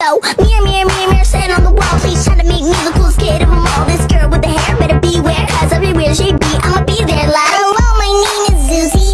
So, mirror, mirror, mirror, mirror, sitting on the wall. Please trying to make me the coolest kid of them all. This girl with the hair, better beware Cause everywhere she be, I'ma be there. Like Hello, my name is Susie